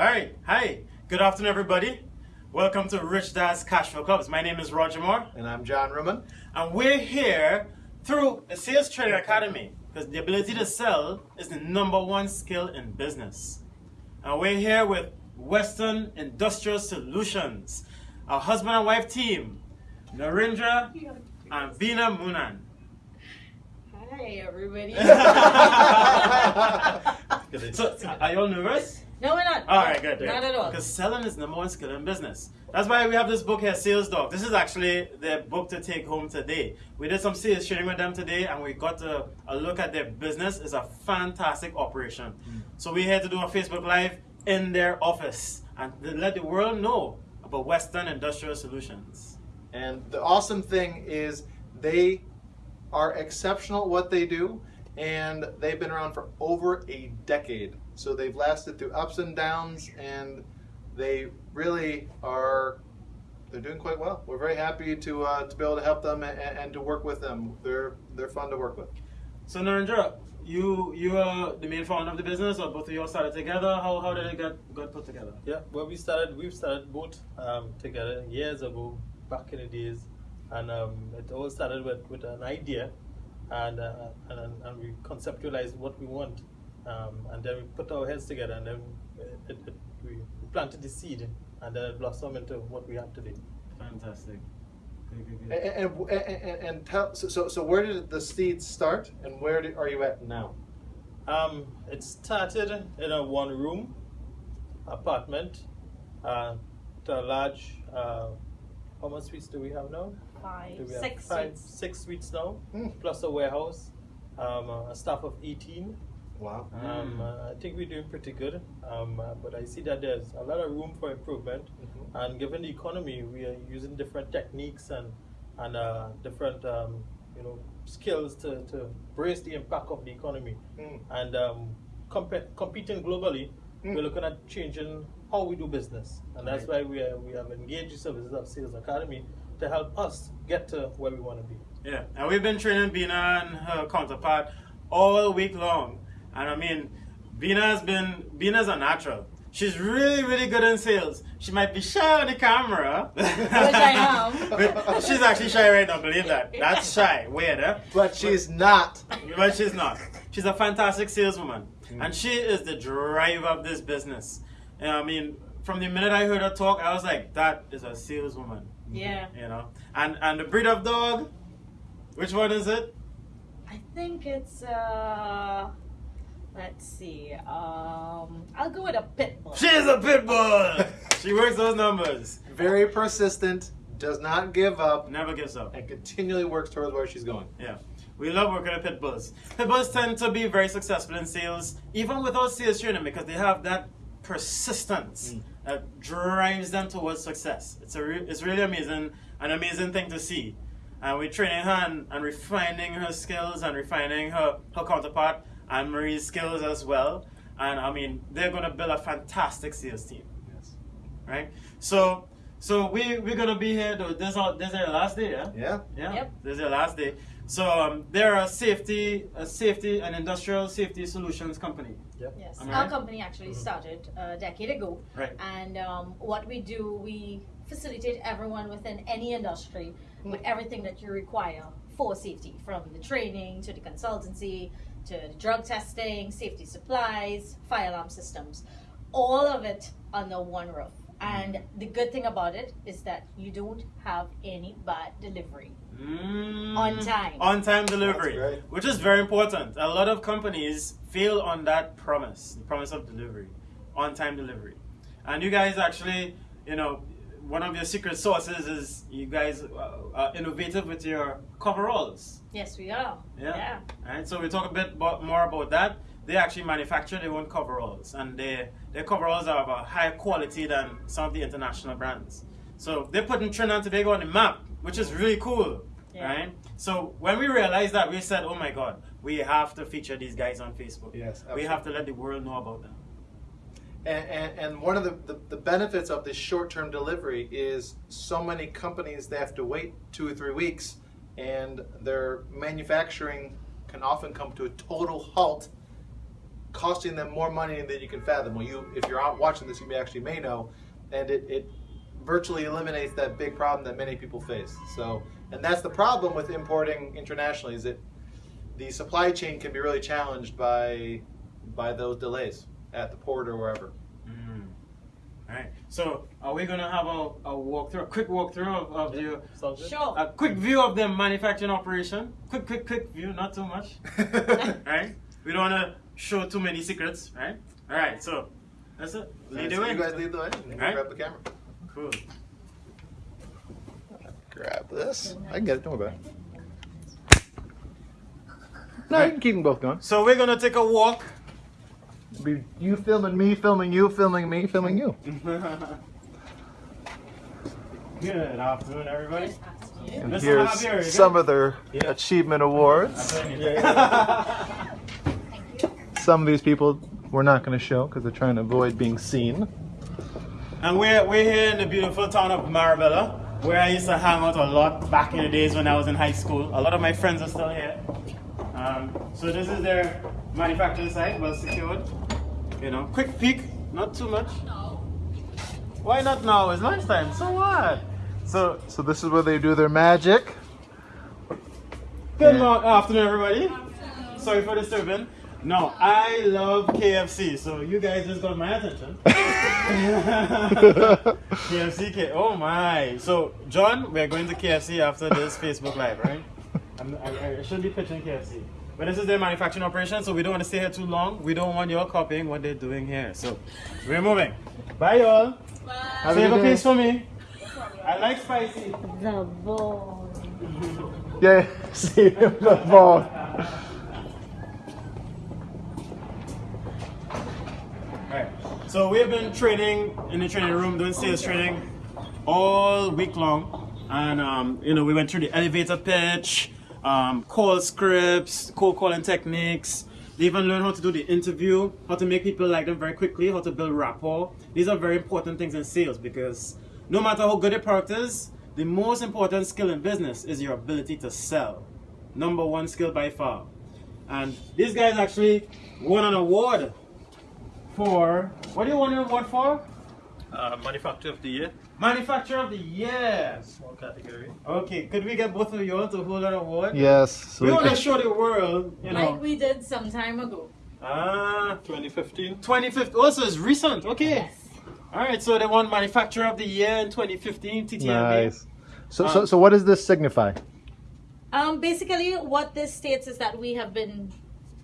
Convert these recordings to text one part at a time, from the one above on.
All right. Hi. Good afternoon, everybody. Welcome to Rich Dad's Cashflow Clubs. My name is Roger Moore, And I'm John Ruman. and we're here through the Sales Training Academy because the ability to sell is the number one skill in business. And we're here with Western Industrial Solutions, our husband and wife team, Narendra and Veena Munan. Hi, everybody. So, are you all nervous? No, we're not. All right, good. Not at all. Because selling is number one skill in business. That's why we have this book here, Sales Dog. This is actually the book to take home today. We did some sales training with them today, and we got a, a look at their business. It's a fantastic operation. Hmm. So we're here to do a Facebook Live in their office and to let the world know about Western Industrial Solutions. And the awesome thing is they are exceptional at what they do, and they've been around for over a decade. So they've lasted through ups and downs, and they really are. They're doing quite well. We're very happy to uh, to be able to help them and, and to work with them. They're they're fun to work with. So Narendra, you you are the main founder of the business, or both of you all started together? How, how did it get, get put together? Yeah, well, we started. We've started both um, together years ago, back in the days, and um, it all started with, with an idea, and, uh, and and we conceptualized what we want, um, and then we put our heads together, and then it, it, we planted the seed, and then it blossomed into what we have today. Fantastic. Good, good, And and, and, and, and tell so, so so where did the seeds start, and where do, are you at now? Um, it started in a one room apartment uh, to a large. Uh, how much suites do we have now? Five, Do we have six five, suites. six suites now, Hmm. plus a warehouse, um, a staff of 18. Wow. Um, Mm. uh, I think we're doing pretty good, um, uh, but I see that there's a lot of room for improvement. Mhm. And given the economy, we are using different techniques and and uh, different um, you know skills to, to brace the impact of the economy. Mm. And um, compe- competing globally, Mm. we're looking at changing how we do business, and that's why we are, we have engaged the services of Sales Academy to help us get to where we want to be. Yeah, and we've been training Bina and her counterpart all week long. And I mean, Bina has been, Bina's a natural. She's really, really good in sales. She might be shy on the camera. Which I am. But she's actually shy right now, believe that. That's shy. Weird, huh? But she's not. But she's not. She's a fantastic saleswoman. Mm. And she is the driver of this business. And I mean, from the minute I heard her talk, I was like, that is a saleswoman. Yeah. You know? And and the breed of dog, which one is it? I think it's uh let's see. Um I'll go with a pit bull. She's a pit bull. she works those numbers. Very persistent, does not give up, Never gives up. and continually works towards where she's going. Yeah. We love working with pit bulls. Pit bulls tend to be very successful in sales, even without sales training, because they have that persistence Mm. that drives them towards success. It's a re- it's really amazing, an amazing thing to see. And we're training her and, and refining her skills and refining her, her counterpart and Marie's skills as well. And I mean, they're going to build a fantastic sales team. Yes. right? So, so we we're gonna be here. Though. This our this is our last day, yeah. Yeah. Yeah. Yep. This is our last day. So um, they're a safety, a safety, an industrial safety solutions company. Yes, Am our right? company actually started a decade ago, Right. and um, what we do, we facilitate everyone within any industry with everything that you require for safety, from the training to the consultancy to the drug testing, safety supplies, fire alarm systems, all of it under one roof. And the good thing about it is that you don't have any bad delivery. Mm. On time. On time delivery, which is very important. A lot of companies fail on that promise, the promise of delivery, on time delivery. And you guys actually, you know, one of your secret sources is you guys uh, are innovative with your coveralls. Yes, we are. Yeah. yeah. Alright, so we talk a bit more about that. They actually manufacture their own coveralls, and they, their coveralls are of a higher quality than some of the international brands. So they're putting Trinidad and Tobago on the map, which is really cool, Yeah. right? So when we realized that, we said, "Oh my God, we have to feature these guys on Facebook. Yes, we have to let the world know about them." And, and, and one of the, the, the benefits of this short term delivery is so many companies they have to wait two or three weeks, and their manufacturing can often come to a total halt costing them more money than you can fathom. Well, you if you're out watching this, you may actually may know, and it, it virtually eliminates that big problem that many people face. So, and that's the problem with importing internationally is that the supply chain can be really challenged by by those delays at the port or wherever. Mm. All right. So, are we gonna have a, a walkthrough, a quick walkthrough of, of the Sounds? Sure. a quick view of the manufacturing operation? Quick, quick, quick view, not too much. right? We don't wanna show too many secrets, right? All right. So, that's it. Lead the So way. you guys lead the way. Right. Grab the camera. Cool. Grab this. I can get it. Don't worry about it. No, you can keep them both going. So we're gonna take a walk. Be you filming me, filming you, filming me, filming you. Good afternoon, everybody. And Mr. here's Javier, some good? of their Yeah. achievement awards. Some of these people we're not going to show because they're trying to avoid being seen. And we're, we're here in the beautiful town of Marabella, where I used to hang out a lot back in the days when I was in high school. A lot of my friends are still here. Um, so this is their manufacturing site, well secured. You know, quick peek, not too much. Why not now? It's lunchtime, so what? So, So this is where they do their magic. good Yeah. afternoon, everybody. Sorry for disturbing. No, I love KFC, so you guys just got my attention. KFC, K- oh my. So, John, we're going to KFC after this Facebook Live, right? I'm, I, I shouldn't be pitching KFC. But this is their manufacturing operation, so we don't want to stay here too long. We don't want you all copying what they're doing here. So, we're moving. Bye, y'all. Have a Save a day. piece for me. I like spicy. The ball. Yeah, see the ball. Right. So we have been training in the training room, doing sales training all week long, and um, you know we went through the elevator pitch, um, call scripts, cold calling techniques. They even learned how to do the interview, how to make people like them very quickly, how to build rapport. These are very important things in sales because no matter how good your product is, the most important skill in business is your ability to sell. Number one skill by far. And these guys actually won an award for what do you want an award for? Uh, manufacturer of the year, Manufacturer of the Year. small category. Okay, could we get both of you all to hold that award? Yes. So we we want to show the world, you know. Like we did some time ago. ah, 2015. 2015. Also, it's recent. Okay. Yes. All right. So they won Manufacturer of the Year in 2015. TTMB. nice. So, Um, so, so what does this signify? Um, basically, what this states is that we have been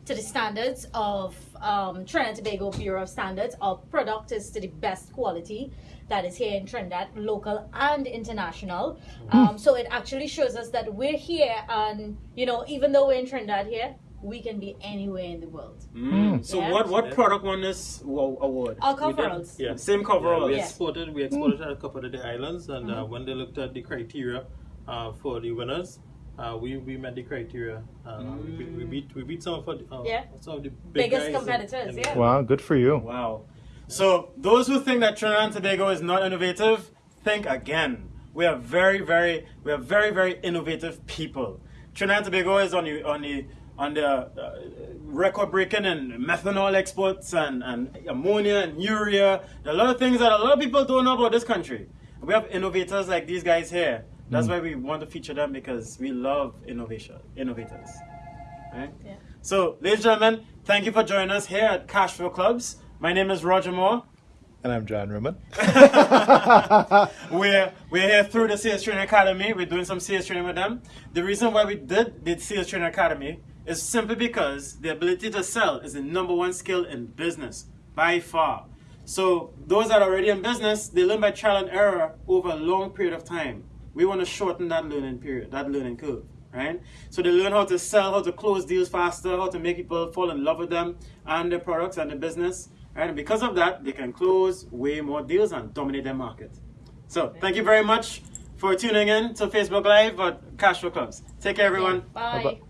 to the standards of um, Trinidad and Tobago Bureau of Standards. Our product is to the best quality that is here in Trinidad, local and international. Um, so it actually shows us that we're here, and you know, even though we're in Trinidad here, we can be anywhere in the world. Mm. So Yeah. what what Yeah. product won this award? Our We coveralls. Yeah. Same coverall. we exported we exported at a couple of the islands and uh, when they looked at the criteria uh, for the winners uh, we, we met the criteria uh, we, we beat we beat some of the, uh, Yeah. some of the big Biggest guys in- competitors, yeah. Wow, good for you. Wow. So those who think that Trinidad and Tobago is not innovative, think again. We are very, very, we are very, very innovative people. Trinidad and Tobago is on the on the on the uh, record breaking in methanol exports and, and ammonia and urea. There are a lot of things that a lot of people don't know about this country. We have innovators like these guys here. That's hmm. why we want to feature them because we love innovation, innovators. Right? Yeah. So, ladies and gentlemen, thank you for joining us here at Cashflow Clubs. My name is Roger Moore. And I'm John Ruman. we're we're here through the Sales Training Academy. We're doing some sales training with them. The reason why we did the Sales Training Academy is simply because the ability to sell is the number one skill in business by far. So those that are already in business, they learn by trial and error over a long period of time. We want to shorten that learning period, that learning curve, right? So they learn how to sell, how to close deals faster, how to make people fall in love with them and their products and their business. Right? And because of that, they can close way more deals and dominate their market. So thank you very much for tuning in to Facebook Live at Cash Flow Clubs. Take care, everyone. Bye. Bye-bye.